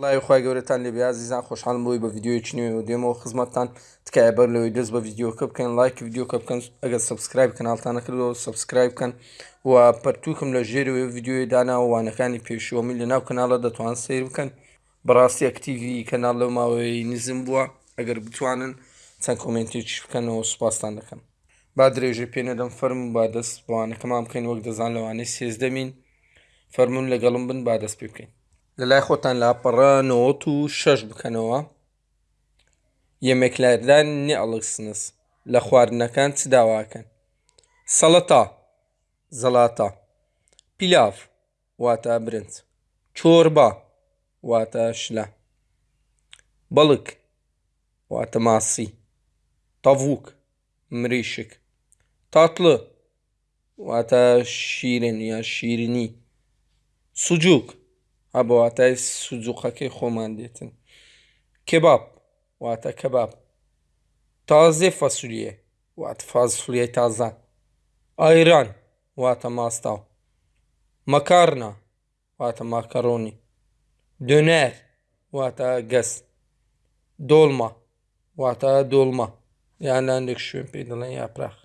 وڵی خخوای گەورەتان لێ بیازیزان خۆشحالم بۆی بە یددیوەیەکی نوێ و دێمەوە خزمەتتان. تکایە بەر لەوەی دەست بە یددیوکە بکەن لایک یددیوکە بکەن ئەگەر سبسکرایب کەناڵتان نەکردەوە سبسکرایب بکەن. و پەرتوکم لە ژێرەوەی یددیوی دانا وانەکانی پێشوەمی لە ناو کەناڵە دەتوان سیر بکەن. بەڕاستی ئەکتیوی کەناڵ لەو ماوەی نزم بووە. ئەگەر بتوانن چەند کۆمنتێکی بکەنەوە سوپاسان دەکەم با درێژە پێنەدەم فەرم با دەست بوانەکەمان بکەین وەک دەزان لەوانەی سێزدەمین فەرمونون لەگەڵم بن با دەست پێ بکەین. لە لای خۆتان لاپەڕە نەوەت و شەش بکەنەوە. یەمێکلاردان نێ ئەڵکسنس لە خواردنەکان چ داواکەن؟ سەڵەتا زەڵاتە پیلاف واتە برنج. چۆربە واتە شلە. بەڵک واتە ماسی. تەڤوک مریشک. تاتڵە واتە شیرن یا شیرنی سوجوک ئەبە واتای سوجوقەکەی خۆمان دێتن. کباب واتە کەباب تازێ فەسولیە واتە فازفلیای تازە. ئایران واتە ماستاو. مەکارنا واتە ماکەڕۆنی دۆنەر واتە گەس. دۆڵمە واتە دۆڵمە یان لاندێک شوێن پێی دەڵێن یاپراخ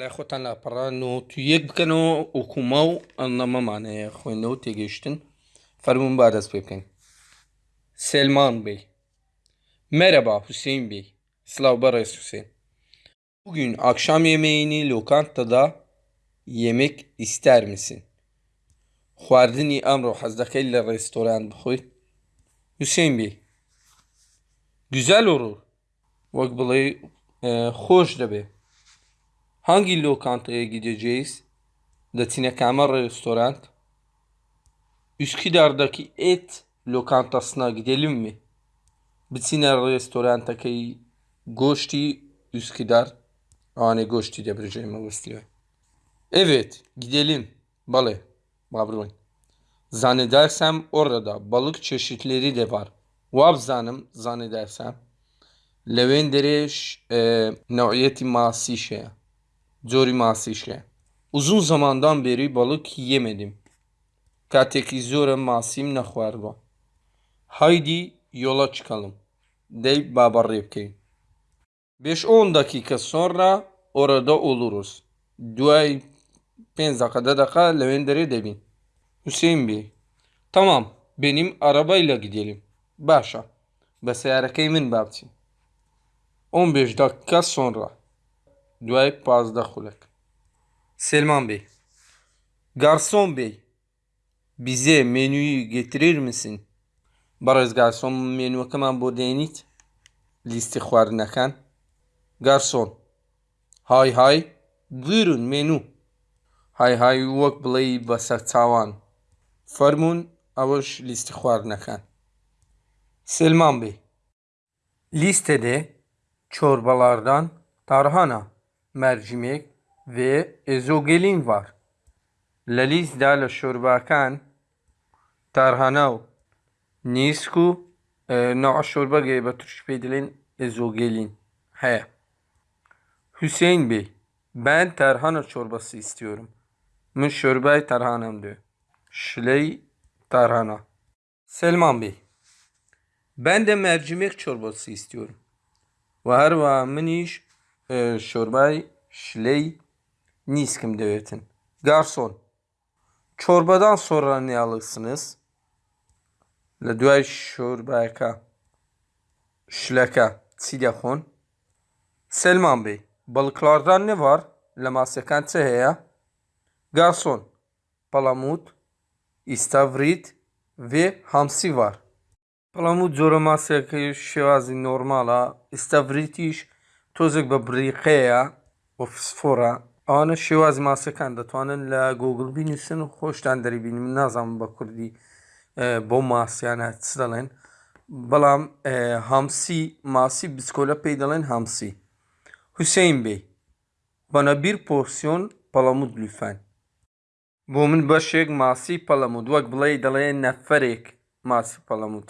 لای خۆتان لاپەڕان و تو یەک بکەنەوە ئۆکوما و ئەنەمەمانەیە خوێندەوە تێگەیشتن. Fermun Bades Beyken. Selman Bey. Merhaba Hüseyin Bey. Slav Bares Hüseyin. Bugün akşam yemeğini lokantada yemek ister misin? خواردنی ئەمڕۆ حەز دەکەی لە ڕێستۆران بخۆی حوسێن بێ گوزال olur وەک بڵێ خۆش دەبێ hangi lokantaya gideceğiz دەچینە کامە ڕێستۆرانت Üsküdar'daki et lokantasına gidelim mi? Bitsine restorantakayı Goşti Üsküdar. Ane Goşti debreceğimi istiyor. Evet gidelim. Balı. Babrun. Zannedersem orada balık çeşitleri de var. Vabzanım zannedersem. Levendere e, nauiyeti masişe. Zori masişe. Uzun zamandan beri balık yemedim. کاتێکی زۆرە ماسیم نەخواردوە هایدی یۆڵە چکەڵم دەی بابەڕێ بکەین بێش ئۆن دەکیکە سۆڕا ئۆرەدە ئۆلوروس دوای پێنج دەقەدە دەقا لەوێن دەرێ دەبین حوسێن بێ تەمام بینیم ئەرەبای لە گدێلیم باشە بە سیارەکەی من بابچین ئۆن بێش دەکە سۆنڕە دوای پازدە خولک سلمان بێ گارسۆن بێ bize menüyü getirir misin? Barız garson menüyەکەمان بۆ دێنیت لیستی خواردنەکان گارسۆن های های buyurun menü های های وەک بڵێ بەسەر چاوان فەرمونون ئەوەش لیستی خواردنەکان Selman Bey Listede çorbalardan tarhana, mercimek ve ezogelin var. لە لیستدا لە شۆرباکان تارهانا و نیسک و نەوە شۆربەگەی بە توش پێی دەڵێن ئێزۆگەلین هەیە حوسین Bey ben tarhana çorbası istiyorum. Min şörbay tarhanam diyor. Şiley tarhana. Selman Bey ben de mercimek çorbası istiyorum. Ve her va miniş e, şorbay şiley niskim devetin. Garson Çorbadan sonra ne alırsınız? Le duel şorbaka. Şlaka. Telefon. Selman Bey. Balıklardan ne var? Le masyakan teheya. Garson. Palamut. İstavrit. Ve hamsi var. Palamut zoramasya şevazi normala. İstavritiş. Tozek babrikeya. Ofsfora. بریقەیە و فسفۆرە ئەوانە شێوازی ماسەکان دەتوانن لە گۆگل بینویسن و خۆشتان دەریبین من نازانم بە کوردی بۆ ماسییانە چ دەڵێن بەڵام هەمسی ماسی بچکۆلە پێی دەڵێن هەمسی حوسین بێ بەنە بیر پۆسیۆن پەڵەمود لوفەن بۆ من بەشێک ماسی پەڵەمود وەک بڵێ دەڵێ نەفەرێک ماسی پەڵەمود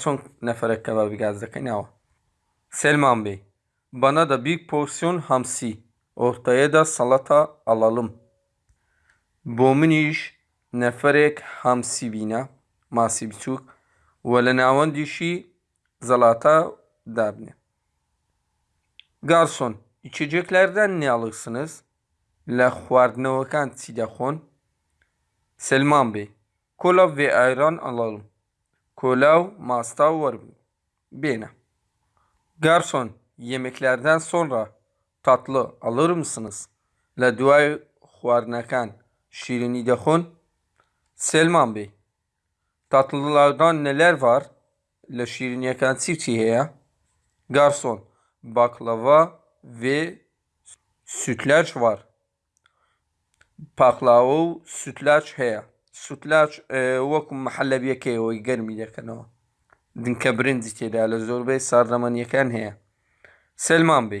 چۆن نەفرەکە بە بیگاز دەکەینەوە سلمان بێ bana da büyük porsiyon hamsi Ortaya da salata alalım. Bomun iş neferek hamsi bina masi biçuk و لە ناوەندیشی zalata دابنێ گارسۆن içeceklerden ne alırsınız لە خواردنەوەکان چی دەخۆن Selman Bey kola ve ayran alalım kola و masta وەربێنە Garson yemeklerden sonra tatlı alır mısınız لە دوای خواردنەکان şirinî دەخۆن Selman Bey tatlılardan neler var لە شیرینیەکان چی چی هەیە گارسۆن باکلەڤە وێ sütlaç var پاقلاوە و سوتلاچ هەیە سوتلاچ وەکو محەلەبیەکەیەوەی گەرمی دەکەنەوە دنکە برنجی تێدا لە زۆربەی ساردەمەنیەکان هەیە سلمان بێ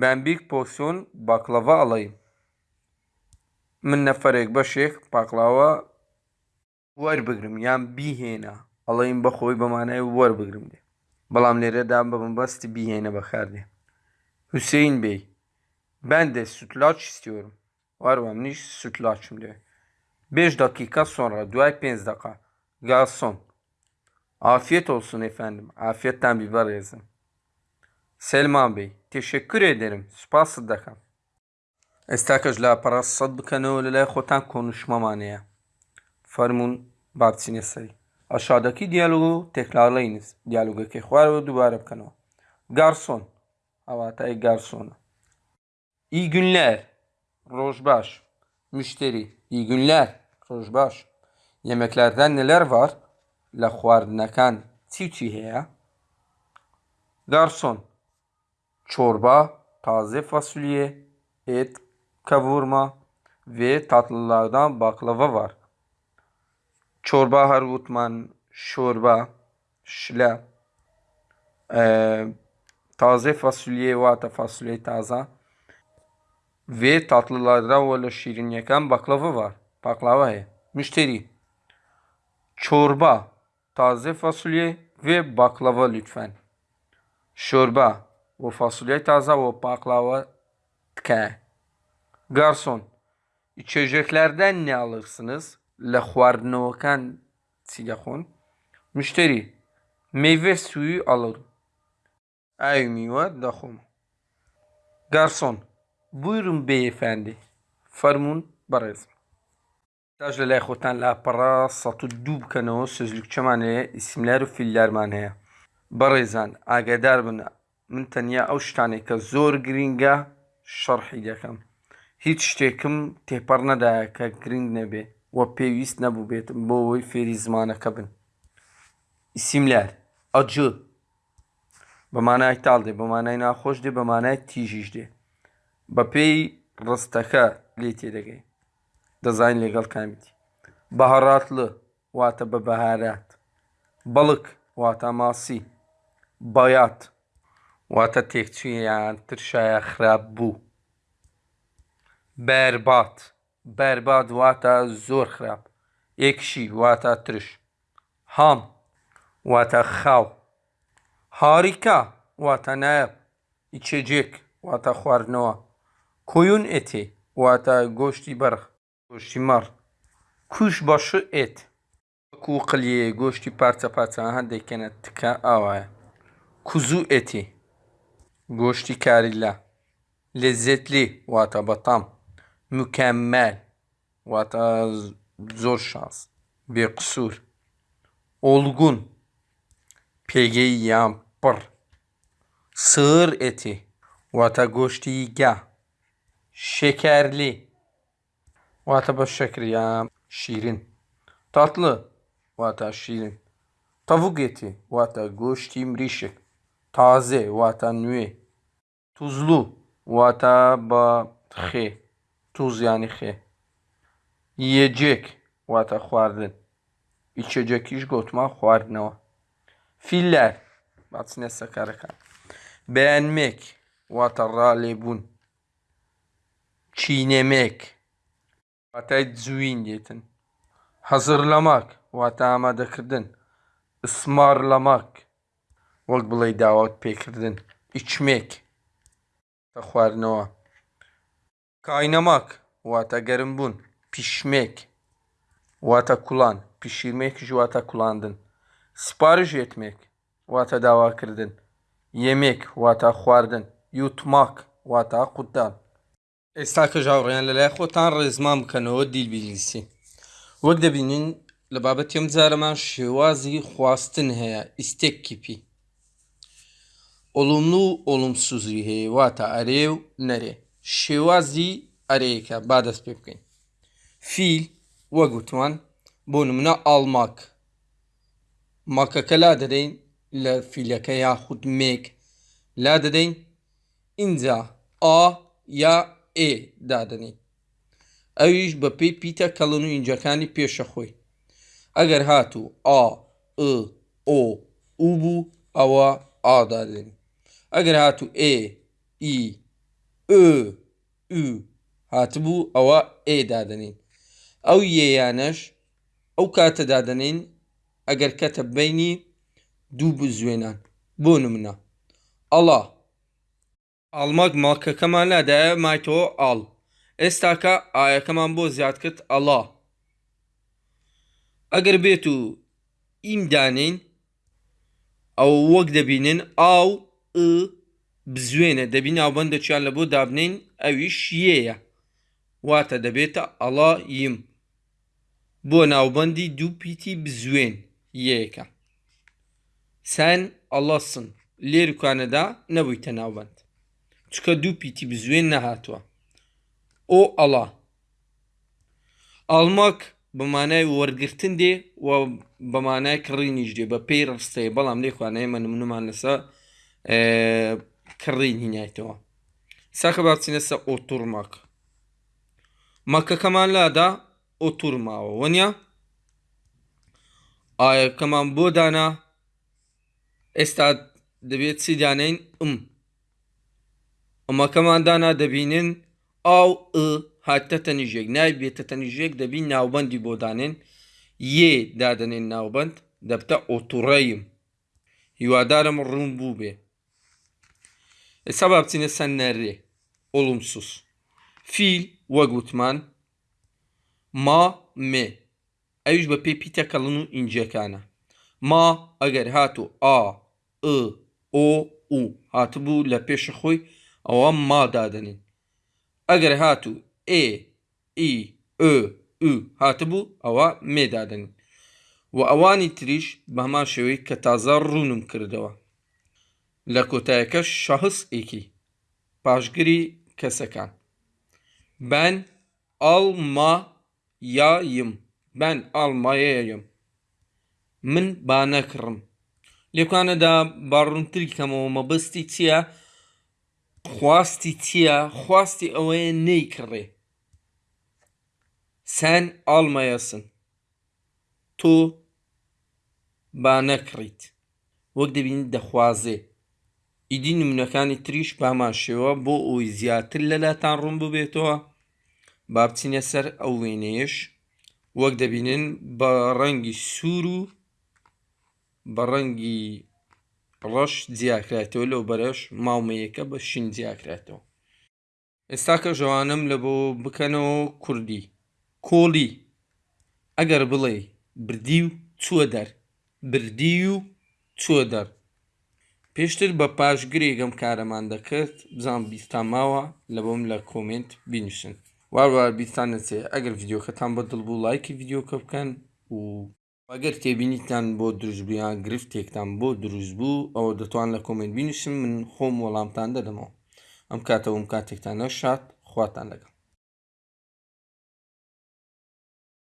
بەمبیک پۆسیۆن باکلەڤە ئەڵەیم من نەفرێک بەشێک پاقلاوە وەربگرم یان بیهێنا ئەڵەیم بەخۆی بەمانای وەربگرم دێ بەڵام لێرەدا بە بەستی بیهێنە بەکاردێ حوسین بێ ben de sütlaç istiyorum. Var mı niş sütlaçım diyor. 5 dakika sonra duay 5 dakika. Garson. Afiyet olsun efendim. Selman Bey, teşekkür ederim. Spasidaka. Estakaj la paras saddıkanı ve la khotan konuşma manaya. Farmun babsine sayı. Aşağıdaki diyalogu tekrarlayınız. Diyalogu kekvar ve dubara kanal. Garson. Avatay garsonu. İyi günler. Rojbaş. Müşteri. İyi günler. Rojbaş. Yemeklerden neler var? La huarnakan. Çiçi heya. Garson. Çorba, taze fasulye, et, kavurma ve tatlılardan baklava var. Çorba her gutman, şorba, şla, e, taze fasulye vata fasulye taze ve tatlılardan ve şiriniyeken baklava var. Baklava he. Müşteri. Çorba, taze fasulye ve baklava lütfen. Şorba ve fasulye taze ve baklava tke. Garson. İçeceklerden ne alırsınız? Le xwaردنەوەکان چی دەخۆن مشتری meyve suyu alır ئاوی میوە دەخۆم گارسۆن Buyurun beyefendi. Fەرمونون بەڕێز. تاش لە لای خۆتان لاپەڕا سە دوو بکەنەوە سزلوکچەمان هەیە ئیسملار و فیللارمان هەیە بەڕێزان ئاگادار بن من تەنیا ئەو شتانێک کە زۆر گرینگە شەڕحی دەکەم. هیچ شتێکم تێپەڕ نەدایە کە گرنگ نەبێ وە پێویست نەبوو بێتم بۆ ئەوەی فێری زمانەکە بن. ئیسیملار ئەجە بەمانای تاڵ دێ بەمانای ناخۆش دێ بەمانای تیژیش دێ. بە پێی ڕستەکە لێ تێدەگەی دەزانین لەگەڵ کامیتی. بەهڕاتلە واتە بە بەهارات. بەڵک واتە ماسی. بەیات. واتە تێکچویان ترشایە خراپ بوو. بەربات بەربات واتە زۆر خراپ. ئێکشی واتە ترش. هام واتە خاو. هاریکا واتە نایب ئیچێجێک واتە خواردنەوە. Koyun eti واتە گۆشتی بەرخ. گۆشتی مەڕ کوش بەشە ئێت. وەکو قلیە گۆشتی پارچە پارچە هەندێکێنە تکە ئاوایە. کوزوو ئێتی Goşti karilla. Lezzetli. Vataba tam. Mükemmel. Vata zor şans. Bir kusur. Olgun. Pegeyam pır. Sığır eti. Vata goşti ga. Şekerli. Vataba şekriyam. Şirin. Tatlı. Vata şirin. Tavuk eti. Vata goşti mrişik. تازێ واتە نوێ توزلوو واتە بە خێ توزیانی خێ یەجێک واتە خواردن. ئیچەجەکیش گوتمان خواردنەوە فیلەر باچنە سەکارەکان بەیانمێک واتە ڕالێبوون چینەمێک واتای جوین دێتن حەزر لە ماک واتە ئامادەکردن ئسمار لە ماک وەک بڵێ داوات پێکردن ئیچمێک تە خواردنەوە کاینەماک واتە گەرم بوون پیشمێک واتە کوڵان پیشیرمێکیش واتە کوڵاندن سپارش یەتمێک واتە داواکردن یەمێک واتە خواردن یوتماک واتە قوتدان ئێستا کە ژاوڕێیان لەلای خۆتان ڕێزمان بکەنەوە دیل بیلیسی وەک دەبینین لە بابەت یەم جارەمان شێوازی خواستن هەیە ئۆلومن و ئۆلومسوزی هەیە واتە ئەرێ و نەرێ. شێوازی ئەرەیەکە با دەست پێ بکەین. فیل وەگوتوان بۆ نمونە ئالماک. ماکەکە لا دەدەین لە فیلەکە یا خود مێک. لا دەدەین اینجا ئا یا ئێ دادنی ئەویش بە پێی پیتە کەڵن و ئینجەکانی پێشە خۆی. ئەگەر هاتوو ئا ئ ئۆ و بوو ئەوە ئادادنی ئەگەر هاتوو ئێ ئی ئ هاتبوو ئەوە ئێ دادنین ئەو یێیانەش ئەو کاتە دادەنین ئەگەر کەتە بینی دوو بزوێنان. بۆ نمونە. ئەڵا. ئاڵماک ماکەکەمان لادایە مایتەوە ئاڵ. ئێستاکە ئایەکەمان بۆ زیاد کرد ئەڵا. ئەگەر بێت و ئیمدانین ئەو وەک دەبینن ئاو بزوێنە. دەبی ناوبندەچیان لە بۆ دابنین ئەویش یەیە. واتە دەبێتە ئەڵا یم بۆ ناوبەندی دوو پیتی بزوێن یەکە سەن ئەڵەسن لێرکانەدا نەبوویتە ناوبند چکە دوو پیتی بزوێن نەهاتووە. ئۆ ئەڵا. ئالماک بەمانای وەرگتن دێ و بەمانای کڕینیش دێ. بە پێی ڕستەیە. بەڵام لێخوانەیە من منمان لەسە کڕین هینایەتەوە ساکە باچینە سە ئۆتورماک مەکەکەمان لادا ئۆتورماوە وەنیا؟ ئاەکەمان بۆ دانا ئێستا دەبێت چی دانین؟ ئم. ئەمەکەمان دانا دەبینن ئاو هاتە تەنیژێک. نای بێتە تەنیژێک دەبین ناوبندی بۆ دانێن یێ دادنێن ناوبند دەبتە ئۆتوڕەیم هیوادارم ڕوون بوو بێ. ئێستا با بچینە سەر نەرێ ئۆڵمسوس فیل وەگوتمان ما مێ ئەوش بە پێی پیتەکەڵن و ئینجەکانە ما ئەگەر هاتو ئا ئ ئۆ و هاتبوو لە پێش خۆی ئەوە ما دادنین ئەگەر هاتو ئێ ئی ئ هاتبوو ئەوە مێدادنین و ئەوانی تریش بە هەمان شێوەی کە تازە ڕوونم کردەوە لە کۆتایەکە شەهس ئێکی پاشگری کەسەکان. بەن ئاڵما یایم بەن ئاڵمایەیەم من با نەکڕم. لێکانەدا باڕوونتری کەمەوە مەبستی چییە؟ خواستی چییە؟ خواستی ئەوەیە نەیکڕێ. سەن ئاڵمایەسن. تۆ با نەکڕیت. وەک دەبین دەخوازێ. ئیدی نمونونەکانی تریش پاماشەوە بۆ ئەوی زیاتر لەلاتان ڕوون ببێتەوە. با بچینە سەر ئەو وێنەیەش. وەک دەبینن بە ڕەنگی سوور و بە ڕەنگی ڕەش جیاکرێتەوە لەو بەرەش ماومەیەەکە بە شین جیاکرێتەوە ئێستا کە ژەوانم لە بۆ بکەنەوە کوردی. کۆڵی ئەگەر بڵێ بردی و چووە دەر. بردی و چووە دەر. پێشتر بە پاشگرێگەم کارەمان دەکرد بزان بیستان ماوە لە بۆم لە کۆمنت بینوسن واروار بیستان نچێ ئەگەر یددیوکەتان بە دڵ بوو لایکی یددیوکە بکەن و ئەگەر تێبینیتان بۆ دروستبیان گرفتێکتان بۆ دروست بوو ئەوە دەتوان لە کۆمنت بینوسن من خۆم وەڵامتان دەدەمەوە. ئەم کاتەوەم کاتێکتان نەشات خواتان لەگەڵ.